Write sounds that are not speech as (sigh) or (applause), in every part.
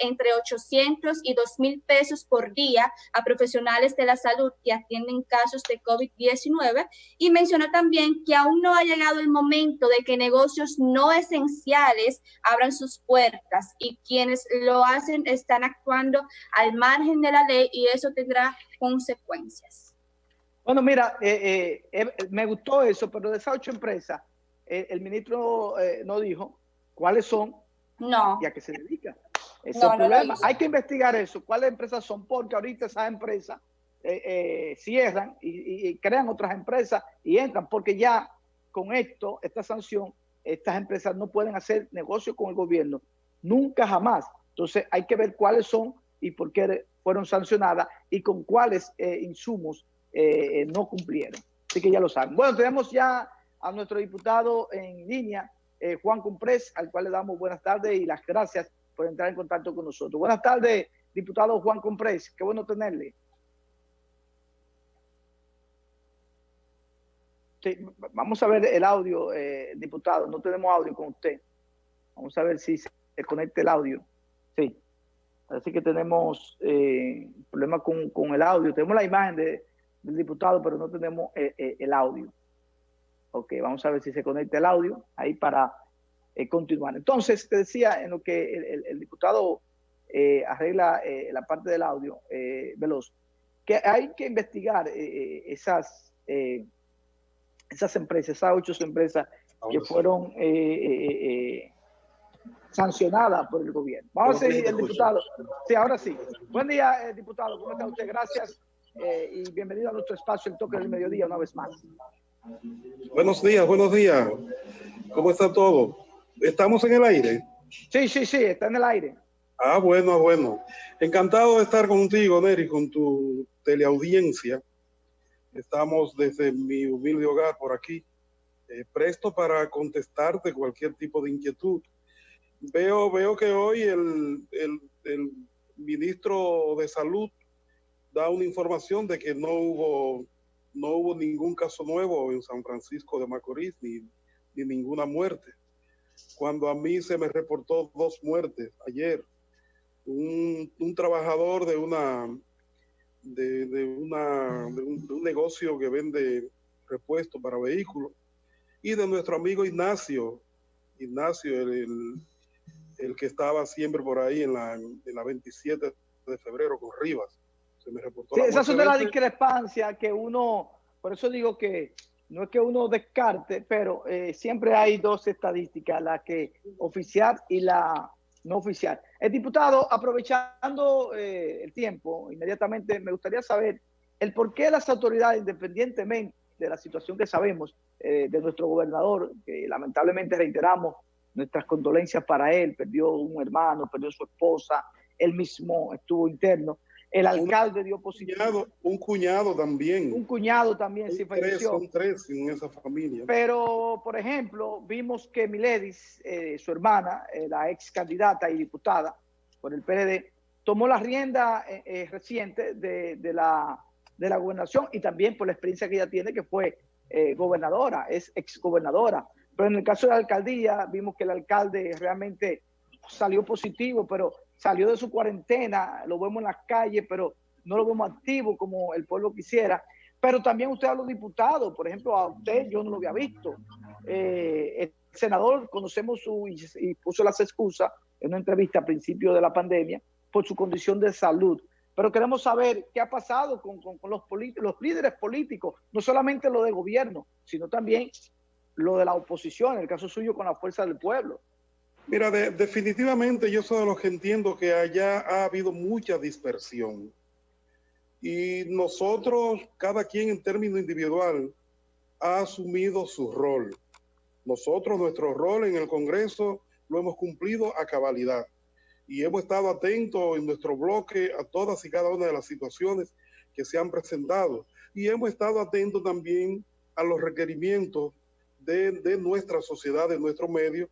entre 800 y 2 mil pesos por día a profesionales de la salud que atienden casos de COVID-19 y mencionó también que aún no ha llegado el momento de que negocios no esenciales abran sus puertas y quienes lo hacen están actuando al margen de la ley y eso tendrá consecuencias. Bueno, mira, eh, eh, eh, me gustó eso, pero de esas ocho empresas, el ministro no dijo cuáles son no. y a qué se dedican. Ese es el problema. Hay que investigar eso, cuáles empresas son, porque ahorita esas empresas cierran y, crean otras empresas y entran, porque ya con esto, esta sanción, estas empresas no pueden hacer negocio con el gobierno, nunca jamás. Entonces hay que ver cuáles son y por qué fueron sancionadas y con cuáles insumos eh, no cumplieron. Así que ya lo saben. Bueno, tenemos ya a nuestro diputado en línea, eh, Juan Comprés, al cual le damos buenas tardes y las gracias por entrar en contacto con nosotros. Buenas tardes, diputado Juan Comprés. Qué bueno tenerle. vamos a ver el audio, eh, diputado. No tenemos audio con usted. Vamos a ver si se conecta el audio. Sí. Parece que tenemos eh, problemas con, el audio. Tenemos la imagen de, del diputado, pero no tenemos eh, eh, el audio. Ok, vamos a ver si se conecta el audio ahí para eh, continuar. Entonces, te decía en lo que el, diputado arregla la parte del audio, Veloz, que hay que investigar esas, esas empresas, esas ocho empresas que fueron sancionadas por el gobierno. Vamos a seguir, el diputado. Sí, ahora sí. Buen día, diputado. ¿Cómo está usted? Gracias eh, y bienvenido a nuestro espacio, el toque del mediodía, una vez más. Buenos días, buenos días. ¿Cómo está todo? ¿Estamos en el aire? Sí, sí, sí, está en el aire. Ah, bueno, bueno. Encantado de estar contigo, Neri, con tu teleaudiencia. Estamos desde mi humilde hogar por aquí, eh, presto para contestarte cualquier tipo de inquietud. Veo, veo que hoy el, el, el ministro de Salud da una información de que no hubo, no hubo ningún caso nuevo en San Francisco de Macorís ni, ni ninguna muerte. Cuando a mí se me reportó dos muertes ayer, un, un trabajador de una de, de una de un, negocio que vende repuestos para vehículos. Y de nuestro amigo Ignacio, Ignacio, el, el, que estaba siempre por ahí en la, en la 27 de febrero con Rivas. Sí, esas son de las discrepancias que uno, por eso digo que no es que uno descarte, pero eh, siempre hay dos estadísticas, la que oficial y la no oficial. El diputado, aprovechando eh, el tiempo, inmediatamente me gustaría saber el por qué las autoridades, independientemente de la situación que sabemos eh, de nuestro gobernador, que lamentablemente reiteramos nuestras condolencias para él, perdió un hermano, perdió su esposa, él mismo estuvo interno, el alcalde dio positivo. Un cuñado también. Un cuñado también sí falleció. Son tres en esa familia. Pero, por ejemplo, vimos que Miledis, eh, su hermana, eh, la ex candidata y diputada por el PRD, tomó la rienda eh, reciente de, de, la, de la gobernación y también por la experiencia que ella tiene, que fue gobernadora, es ex gobernadora. Pero en el caso de la alcaldía, vimos que el alcalde realmente salió positivo, pero salió de su cuarentena, lo vemos en las calles, pero no lo vemos activo como el pueblo quisiera. Pero también usted a los diputados, por ejemplo, a usted yo no lo había visto. Eh, el senador, conocemos su, y, puso las excusas en una entrevista a principio de la pandemia por su condición de salud. Pero queremos saber qué ha pasado con, con, los, los líderes políticos, no solamente lo de gobierno, sino también lo de la oposición, en el caso suyo con la fuerza del pueblo. Mira, definitivamente yo soy de los que entiendo que allá ha habido mucha dispersión. Y nosotros, cada quien en término individual, ha asumido su rol. Nosotros, nuestro rol en el Congreso, lo hemos cumplido a cabalidad. Y hemos estado atentos en nuestro bloque a todas y cada una de las situaciones que se han presentado. Y hemos estado atentos también a los requerimientos de, de nuestra sociedad, de nuestro medio,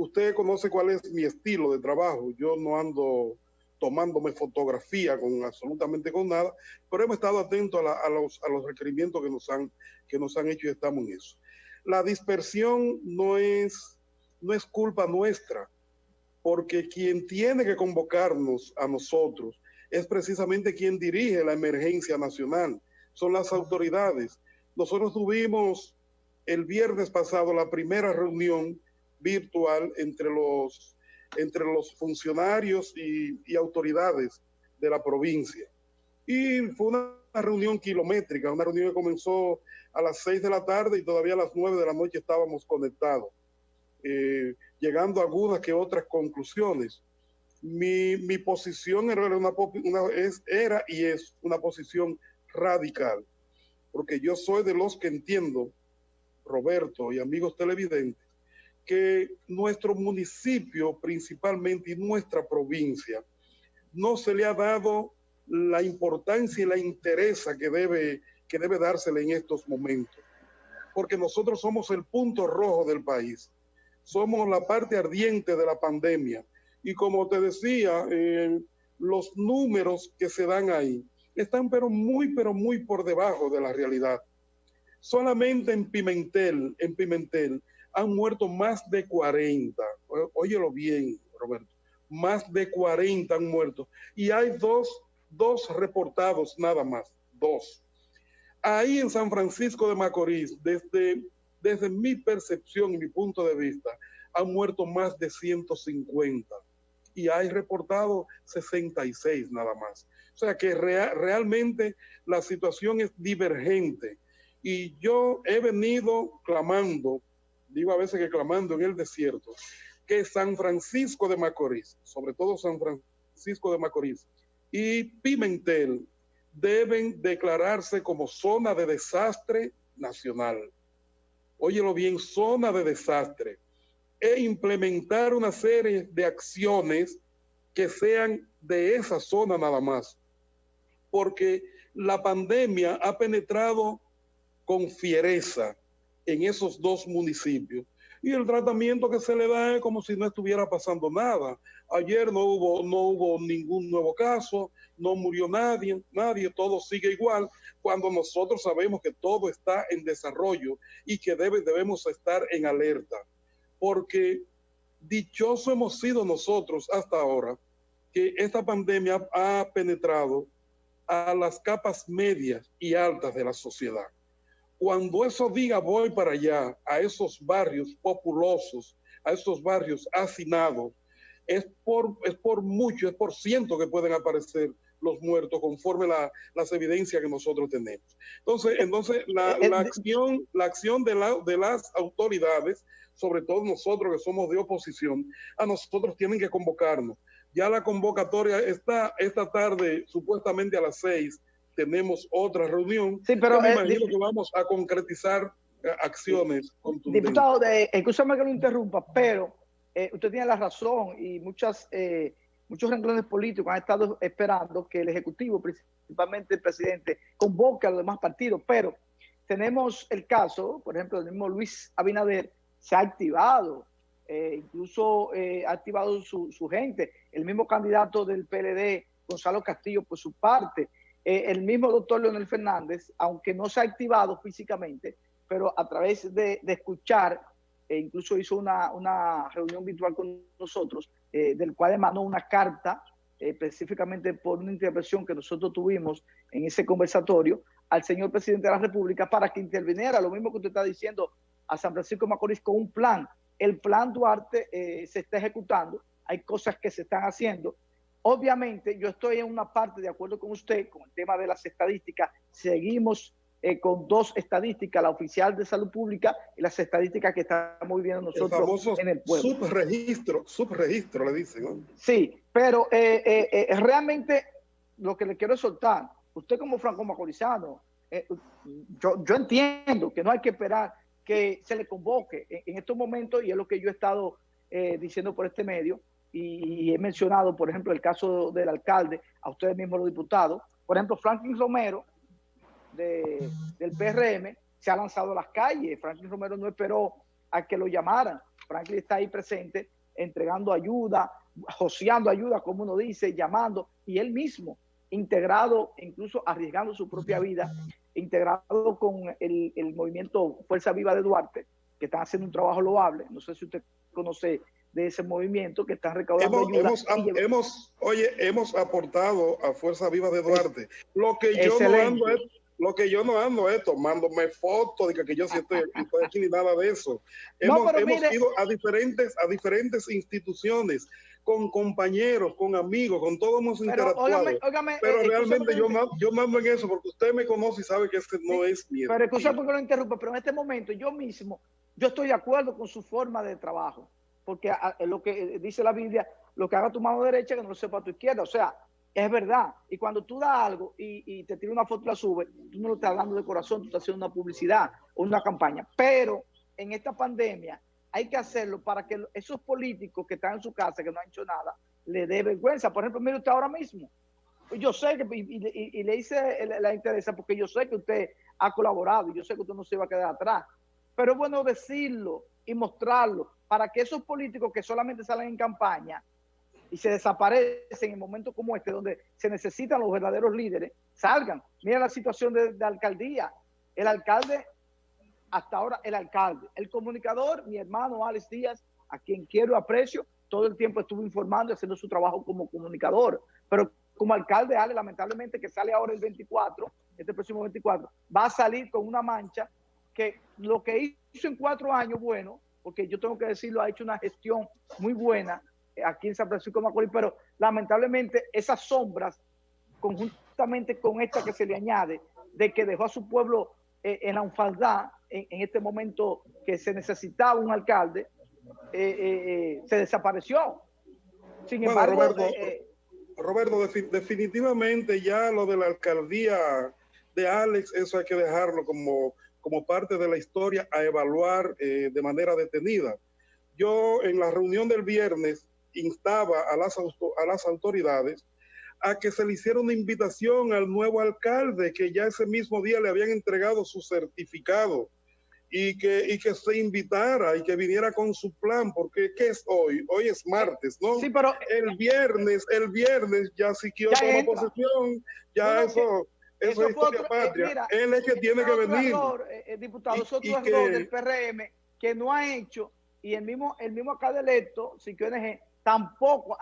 usted conoce cuál es mi estilo de trabajo. Yo no ando tomándome fotografía con absolutamente con nada, pero hemos estado atentos a, los, a los requerimientos que nos, han, que nos han hecho y estamos en eso. La dispersión no es, no es culpa nuestra, porque quien tiene que convocarnos a nosotros es precisamente quien dirige la emergencia nacional, son las autoridades. Nosotros tuvimos el viernes pasado la primera reunión virtual entre los, entre los funcionarios y, autoridades de la provincia. Y fue una reunión kilométrica, una reunión que comenzó a las seis de la tarde y todavía a las nueve de la noche estábamos conectados, eh, llegando a algunas que otras conclusiones. Mi, mi posición era, una, era y es una posición radical, porque yo soy de los que entiendo, Roberto y amigos televidentes, que nuestro municipio principalmente y nuestra provincia no se le ha dado la importancia y la interés que debe, que debe dársele en estos momentos. Porque nosotros somos el punto rojo del país. Somos la parte ardiente de la pandemia. Y como te decía, eh, los números que se dan ahí están pero muy, pero muy por debajo de la realidad. Solamente en Pimentel, en Pimentel, han muerto más de 40. Óyelo bien, Roberto. Más de 40 han muerto. Y hay dos dos reportados nada más, dos. Ahí en San Francisco de Macorís, desde, desde mi percepción y mi punto de vista, han muerto más de 150 y hay reportado 66 nada más. O sea que realmente la situación es divergente y yo he venido clamando, digo a veces que clamando en el desierto, que San Francisco de Macorís, sobre todo San Francisco de Macorís, y Pimentel deben declararse como zona de desastre nacional. Óyelo bien, zona de desastre. E implementar una serie de acciones que sean de esa zona nada más. Porque la pandemia ha penetrado con fiereza en esos dos municipios y el tratamiento que se le da es como si no estuviera pasando nada. Ayer no hubo, no hubo ningún nuevo caso, no murió nadie, nadie, todo sigue igual, cuando nosotros sabemos que todo está en desarrollo y que debe, debemos estar en alerta. Porque dichoso hemos sido nosotros hasta ahora que esta pandemia ha penetrado a las capas medias y altas de la sociedad cuando eso diga voy para allá, a esos barrios populosos, a esos barrios hacinados, es por, es por mucho, es por ciento que pueden aparecer los muertos conforme la, las evidencias que nosotros tenemos. Entonces, entonces la, eh, la acción, la acción de, la, de las autoridades, sobre todo nosotros que somos de oposición, a nosotros tienen que convocarnos. Ya la convocatoria está esta tarde, supuestamente a las seis, tenemos otra reunión. Sí, pero me eh, imagino que vamos a concretizar eh, acciones contundentes. Diputado, de, escúchame que lo interrumpa, pero eh, usted tiene la razón y muchas, muchos renglones políticos han estado esperando que el Ejecutivo, principalmente el presidente, convoque a los demás partidos, pero tenemos el caso, por ejemplo, el mismo Luis Abinader se ha activado, incluso ha activado su, su gente, el mismo candidato del PLD, Gonzalo Castillo, por su parte, eh, el mismo doctor Leonel Fernández, aunque no se ha activado físicamente, pero a través de, escuchar, e incluso hizo una, reunión virtual con nosotros, eh, del cual emanó una carta, eh, específicamente por una intervención que nosotros tuvimos en ese conversatorio, al señor presidente de la República para que interviniera, lo mismo que usted está diciendo, a San Francisco Macorís con un plan. El plan Duarte se está ejecutando, hay cosas que se están haciendo, Obviamente, yo estoy en una parte de acuerdo con usted con el tema de las estadísticas. Seguimos eh, con dos estadísticas, la oficial de salud pública y las estadísticas que estamos viendo nosotros en el pueblo. Subregistro, subregistro le dicen. Sí, pero eh, eh, realmente lo que le quiero soltar, usted como franco macorizano, yo, yo entiendo que no hay que esperar que se le convoque en, en estos momentos y es lo que yo he estado diciendo por este medio, y he mencionado, por ejemplo, el caso del alcalde, a ustedes mismos los diputados. Por ejemplo, Franklin Romero, del PRM, se ha lanzado a las calles. Franklin Romero no esperó a que lo llamaran. Franklin está ahí presente, entregando ayuda, joseando ayuda, como uno dice, llamando, y él mismo, integrado, incluso arriesgando su propia vida, integrado con el, el movimiento Fuerza Viva de Duarte, que están haciendo un trabajo loable. No sé si usted conoce de ese movimiento que están recaudando hemos, Hemos, oye, hemos aportado a Fuerza Viva de Duarte. Lo que yo no ando es, lo que yo no ando es tomándome fotos de que yo sí (laughs) estoy, aquí ni nada de eso. Hemos, hemos ido a diferentes, a diferentes instituciones con compañeros, con amigos, con todos hemos interactuado. pero eh, realmente yo, yo mando en eso porque usted me conoce y sabe que este no es mi Pero escucha porque lo interrumpo, pero en este momento yo mismo, yo estoy de acuerdo con su forma de trabajo, porque lo que dice la Biblia, lo que haga tu mano derecha que no lo sepa tu izquierda, o sea, es verdad. Y cuando tú das algo y, te tira una foto y la sube, tú no lo estás dando de corazón, tú estás haciendo una publicidad o una campaña. Pero en esta pandemia hay que hacerlo para que esos políticos que están en su casa, que no han hecho nada, le dé vergüenza. Por ejemplo, mire usted ahora mismo. Yo sé que, y, le hice la interesa porque yo sé que usted ha colaborado y yo sé que usted no se va a quedar atrás. Pero es bueno decirlo y mostrarlo para que esos políticos que solamente salen en campaña y se desaparecen en momentos como este, donde se necesitan los verdaderos líderes, salgan. Mira la situación de, de alcaldía. El alcalde hasta ahora el alcalde. El comunicador, mi hermano Alex Díaz, a quien quiero y aprecio, todo el tiempo estuvo informando y haciendo su trabajo como comunicador. Pero como alcalde, Ale, lamentablemente que sale ahora el 24, este próximo 24, va a salir con una mancha que lo que hizo en cuatro años, bueno, porque yo tengo que decirlo, ha hecho una gestión muy buena aquí en San Francisco de Macorís, pero lamentablemente esas sombras, conjuntamente con esta que se le añade, de que dejó a su pueblo eh, en la unfaldad, en, este momento que se necesitaba un alcalde, eh, eh, se desapareció. Sin embargo, Roberto, definitivamente ya lo de la alcaldía de Alex, eso hay que dejarlo como, como parte de la historia a evaluar de manera detenida. Yo en la reunión del viernes instaba a las, a las autoridades a que se le hiciera una invitación al nuevo alcalde, que ya ese mismo día le habían entregado su certificado y que, y que se invitara y que viniera con su plan, porque ¿qué es hoy? Hoy es martes, ¿no? Sí, pero el viernes, el viernes ya si quiero tomar posesión, ya eso, eso, es historia eh, patria. Él es que tiene que venir. Eh, eh, diputado, es otro error del PRM que no ha hecho, y el mismo, el mismo acá electo, si tampoco,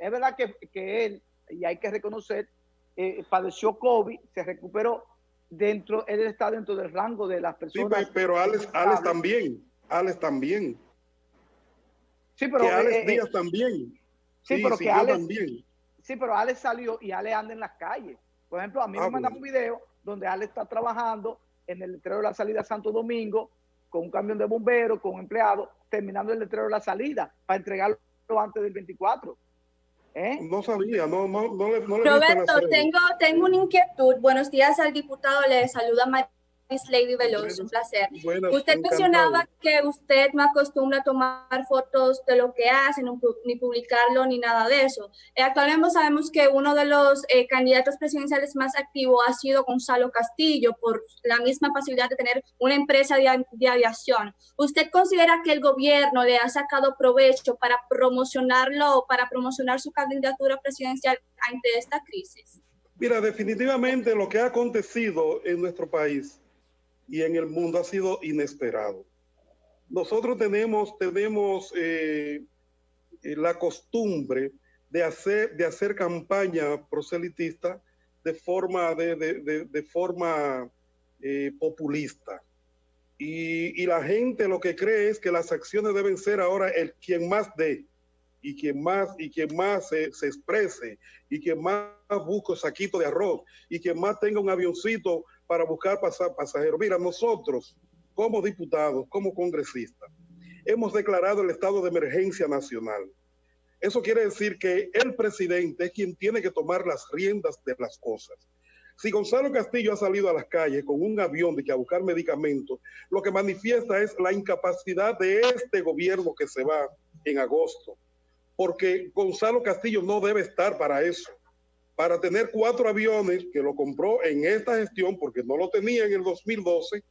es verdad que, que él y hay que reconocer, eh, padeció COVID, se recuperó dentro, él está dentro del rango de las personas. Sí, pero Alex, también, Alex también. Sí, pero que Alex eh, eh, Díaz también. Sí, pero que Alex también. Sí, pero Alex salió y Alex anda en las calles. Por ejemplo, a mí me ah, mandan un video donde Alex está trabajando en el letrero de la salida a Santo Domingo con un camión de bomberos, con un empleado, terminando el letrero de la salida para entregarlo antes del 24. ¿Eh? No sabía, no, no, no, le, no Roberto, tengo, tengo una inquietud. Buenos días al diputado, le saluda María. Lady Veloz, un placer. usted mencionaba que usted no acostumbra a tomar fotos de lo que hace, ni publicarlo, ni nada de eso. Eh, actualmente sabemos que uno de los eh, candidatos presidenciales más activos ha sido Gonzalo Castillo, por la misma facilidad de tener una empresa de, de aviación. ¿Usted considera que el gobierno le ha sacado provecho para promocionarlo, para promocionar su candidatura presidencial ante esta crisis? Mira, definitivamente lo que ha acontecido en nuestro país y en el mundo ha sido inesperado. Nosotros tenemos, tenemos eh, eh, la costumbre de hacer, de hacer campaña proselitista de forma, de, de, forma eh, populista. Y, y, la gente lo que cree es que las acciones deben ser ahora el quien más dé y quien más, y quien más se, se exprese y quien más busque saquito de arroz y quien más tenga un avioncito para buscar pasajeros. Mira, nosotros como diputados, como congresistas, hemos declarado el estado de emergencia nacional. Eso quiere decir que el presidente es quien tiene que tomar las riendas de las cosas. Si Gonzalo Castillo ha salido a las calles con un avión de que a buscar medicamentos, lo que manifiesta es la incapacidad de este gobierno que se va en agosto, porque Gonzalo Castillo no debe estar para eso para tener cuatro aviones que lo compró en esta gestión porque no lo tenía en el 2012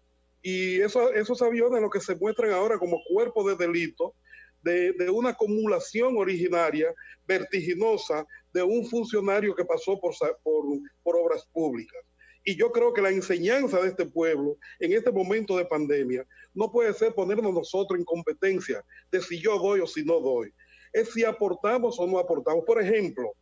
y esos aviones lo que se muestran ahora como cuerpo de delito de, una acumulación originaria vertiginosa de un funcionario que pasó por, por, por obras públicas. Y yo creo que la enseñanza de este pueblo en este momento de pandemia no puede ser ponernos nosotros en competencia de si yo doy o si no doy. Es si aportamos o no aportamos. Por ejemplo,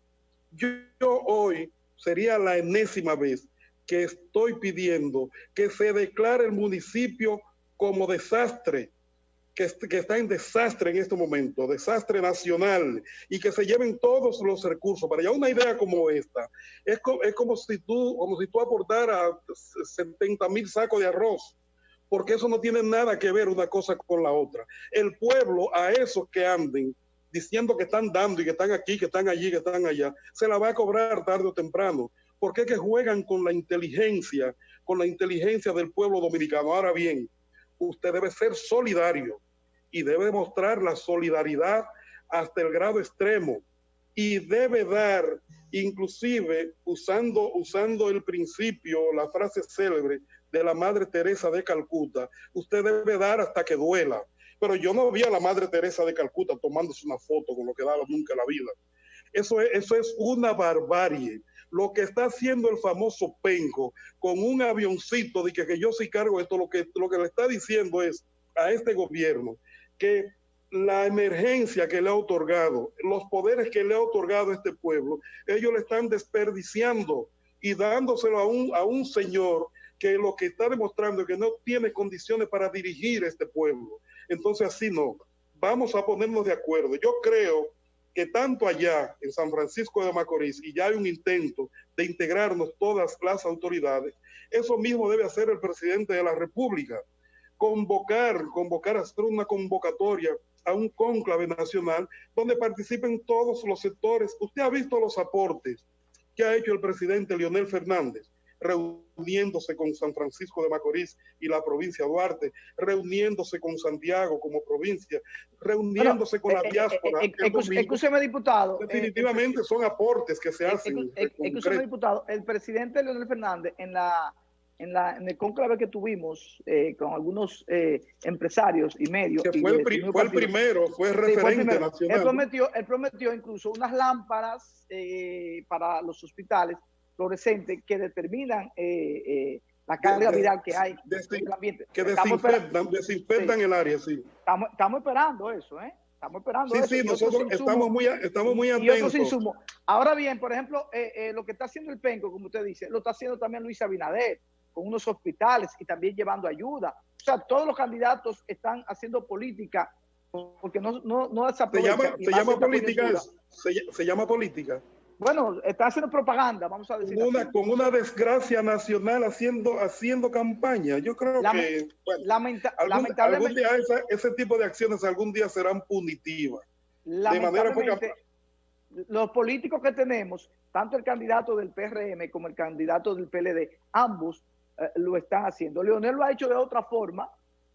yo, hoy sería la enésima vez que estoy pidiendo que se declare el municipio como desastre que, está en desastre en este momento, desastre nacional, y que se lleven todos los recursos. Para ya una idea como esta, es, es como, si tú, como si tú aportaras 70 mil sacos de arroz, porque eso no tiene nada que ver una cosa con la otra. El pueblo, a esos que anden diciendo que están dando y que están aquí, que están allí, que están allá, se la va a cobrar tarde o temprano. porque que juegan con la inteligencia, con la inteligencia del pueblo dominicano? Ahora bien, usted debe ser solidario y debe mostrar la solidaridad hasta el grado extremo y debe dar, inclusive usando, usando el principio, la frase célebre de la Madre Teresa de Calcuta, usted debe dar hasta que duela. Pero yo no vi a la Madre Teresa de Calcuta tomándose una foto con lo que daba nunca la vida. Eso es, eso es una barbarie. Lo que está haciendo el famoso Penco con un avioncito de que, que yo sí cargo esto, lo que, lo que le está diciendo es a este gobierno que la emergencia que le ha otorgado, los poderes que le ha otorgado este pueblo, ellos le están desperdiciando y dándoselo a un, a un señor que lo que está demostrando es que no tiene condiciones para dirigir este pueblo. Entonces así no. Vamos a ponernos de acuerdo. Yo creo que tanto allá en San Francisco de Macorís, y ya hay un intento de integrarnos todas las autoridades, eso mismo debe hacer el presidente de la República convocar, convocar a hacer una convocatoria a un cónclave nacional donde participen todos los sectores. Usted ha visto los aportes que ha hecho el presidente Leonel Fernández, reuniéndose con San Francisco de Macorís y la provincia de Duarte, reuniéndose con Santiago como provincia, reuniéndose con la eh, eh, diáspora. Eh, escúcheme, diputado. Definitivamente son aportes que se hacen. Escúcheme, diputado. El presidente Leonel Fernández en la en, el conclave que tuvimos eh, con algunos eh, empresarios y medios. Que fue, el, primero, fue referente nacional. Él prometió, él prometió incluso unas lámparas eh, para los hospitales fluorescentes que determinan la carga viral que hay en el ambiente. Que desinfectan, desinfectan el área, sí. Estamos, estamos esperando eso, ¿eh? Estamos esperando. Sí, sí, nosotros estamos muy, estamos muy atentos. Ahora bien, por ejemplo, lo que está haciendo el PENCO, como usted dice, lo está haciendo también Luis Abinader con unos hospitales y también llevando ayuda. O sea, todos los candidatos están haciendo política porque no, no, no Se llama, se llama política, se, llama política. Bueno, está haciendo propaganda, vamos a decir. Con una, con una desgracia nacional haciendo, haciendo campaña. Yo creo que lamentablemente, ese tipo de acciones algún día serán punitivas. De manera los políticos que tenemos, tanto el candidato del PRM como el candidato del PLD, ambos eh, lo están haciendo. Leonel lo ha hecho de otra forma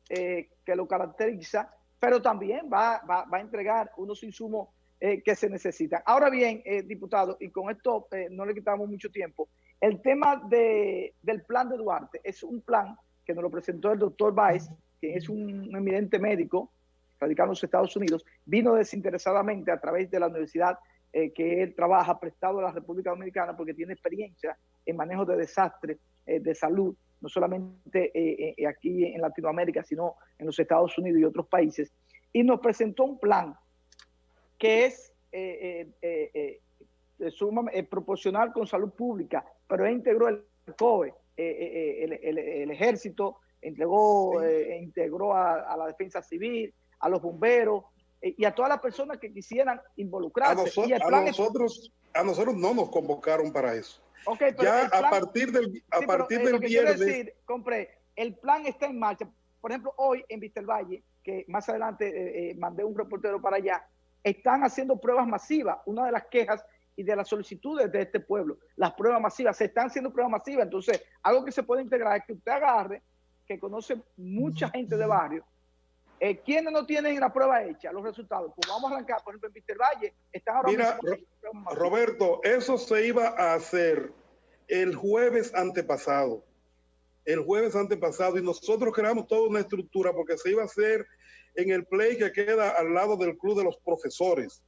eh, que lo caracteriza, pero también va, a entregar unos insumos eh, que se necesitan. Ahora bien, diputado, y con esto no le quitamos mucho tiempo, el tema de, del plan de Duarte es un plan que nos lo presentó el doctor Baez, que es un eminente médico radicado en los Estados Unidos, vino desinteresadamente a través de la universidad que él trabaja prestado a la República Dominicana porque tiene experiencia en manejo de desastres eh, de salud, no solamente eh, eh, aquí en Latinoamérica, sino en los Estados Unidos y otros países, y nos presentó un plan que es proporcional con salud pública, pero integró el COE, el, ejército, entregó, integró a, la defensa civil, a los bomberos, y a todas las personas que quisieran involucrarse. a, nosotros, a nosotros no nos convocaron para eso ya a partir del, a partir del viernes. Decir, compré, el plan está en marcha. Por ejemplo, hoy en Valle, que más adelante eh, eh, mandé un reportero para allá, están haciendo pruebas masivas. Una de las quejas y de las solicitudes de este pueblo, las pruebas masivas, se están haciendo pruebas masivas. Entonces, algo que se puede integrar es que usted agarre, que conoce mucha gente de barrio, eh, ¿Quiénes no tienen la prueba hecha, los resultados? Pues vamos a arrancar, por ejemplo, en Víctor Valle, están ahora Mira, Roberto, eso se iba a hacer el jueves antepasado. El jueves antepasado, y nosotros creamos toda una estructura porque se iba a hacer en el play que queda al lado del Club de los Profesores.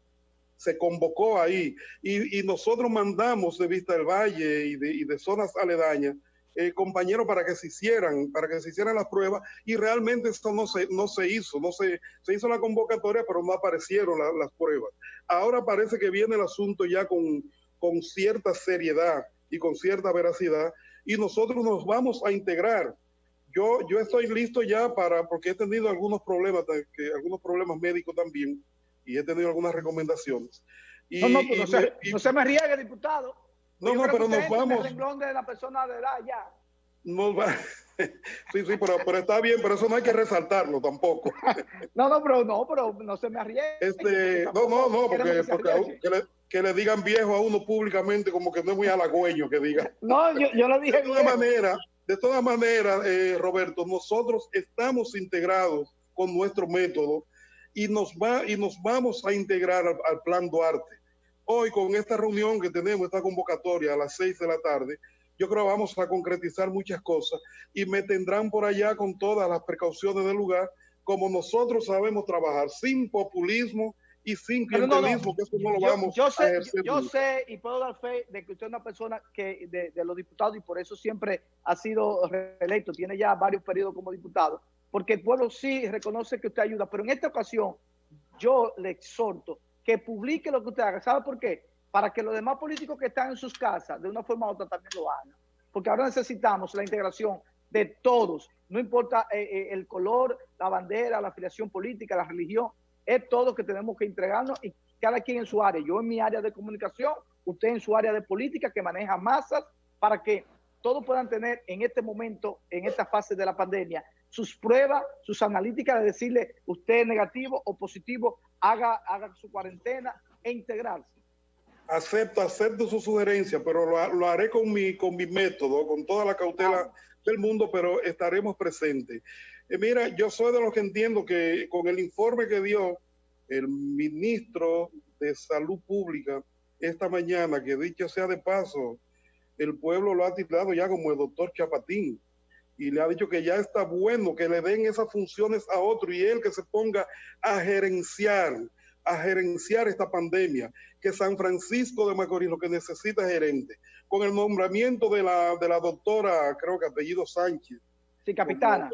Se convocó ahí y, nosotros mandamos de Vista del Valle y de, zonas aledañas eh, compañeros para que se hicieran, para que se hicieran las pruebas y realmente esto no se, no se hizo, no se, se hizo la convocatoria, pero no aparecieron las pruebas. Ahora parece que viene el asunto ya con, con cierta seriedad y con cierta veracidad y nosotros nos vamos a integrar. Yo, yo estoy listo ya para, porque he tenido algunos problemas, que, algunos problemas médicos también y he tenido algunas recomendaciones. Y, no, no, pues no, se, no se me riegue, diputado. No, no, pero nos vamos. El de la persona de edad ya. Nos va. (laughs) Sí, sí, pero, pero, está bien, pero eso no hay que resaltarlo tampoco. (laughs) No, no, pero no, pero no se me arriesgue. Este, no, no, no, porque, porque que, le, que, le, digan viejo a uno públicamente como que no es muy halagüeño que diga. No, yo, yo lo dije. De todas maneras, de todas maneras, eh, Roberto, nosotros estamos integrados con nuestro método y nos va y nos vamos a integrar al, al plan Duarte. Hoy con esta reunión que tenemos, esta convocatoria a las seis de la tarde, yo creo que vamos a concretizar muchas cosas y me tendrán por allá con todas las precauciones del lugar, como nosotros sabemos trabajar, sin populismo y sin clientelismo, que eso no lo vamos yo sé, a Yo sé y puedo dar fe de que usted es una persona que de, de los diputados y por eso siempre ha sido reelecto, tiene ya varios periodos como diputado, porque el pueblo sí reconoce que usted ayuda, pero en esta ocasión yo le exhorto que publique lo que usted haga. ¿Sabe por qué? Para que los demás políticos que están en sus casas, de una forma u otra, también lo hagan. Porque ahora necesitamos la integración de todos, no importa eh, eh, el color, la bandera, la afiliación política, la religión, es todo que tenemos que entregarnos y cada quien en su área. Yo en mi área de comunicación, usted en su área de política que maneja masas, para que todos puedan tener en este momento, en esta fase de la pandemia, sus pruebas, sus analíticas de decirle usted es negativo o positivo, haga, haga su cuarentena e integrarse acepto, acepto su sugerencia, pero lo, haré con mi, con mi método, con toda la cautela del mundo, pero estaremos presentes. Eh, mira, yo soy de los que entiendo que con el informe que dio el ministro de Salud Pública esta mañana, que dicho sea de paso, el pueblo lo ha titulado ya como el doctor Chapatín y le ha dicho que ya está bueno que le den esas funciones a otro y él que se ponga a gerenciar a gerenciar esta pandemia, que San Francisco de Macorís lo que necesita es gerente. Con el nombramiento de la, de la doctora, creo que apellido Sánchez. Sí, capitana.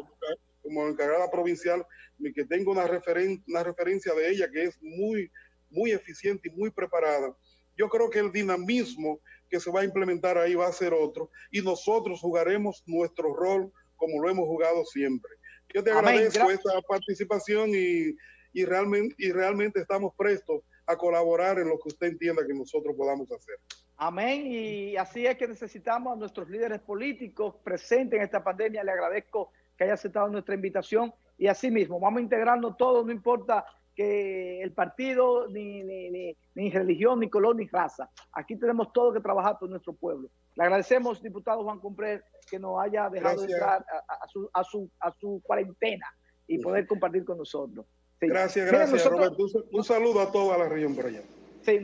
Como, encargada provincial, que tengo una, referen una referencia de ella que es muy, muy eficiente y muy preparada. Yo creo que el dinamismo que se va a implementar ahí va a ser otro y nosotros jugaremos nuestro rol como lo hemos jugado siempre. Yo te agradezco esta participación y y realmente, y realmente estamos prestos a colaborar en lo que usted entienda que nosotros podamos hacer. Amén. Y así es que necesitamos a nuestros líderes políticos presentes en esta pandemia. Le agradezco que haya aceptado nuestra invitación y así mismo vamos a integrarnos todos, no importa que el partido, ni, ni, ni, religión, ni color, ni raza. Aquí tenemos todo que trabajar por nuestro pueblo. Le agradecemos, diputado Juan Compré, que nos haya dejado entrar a, su, a, su, a su cuarentena y poder compartir con nosotros. Gracias, gracias, Roberto. Un saludo a toda la región por allá.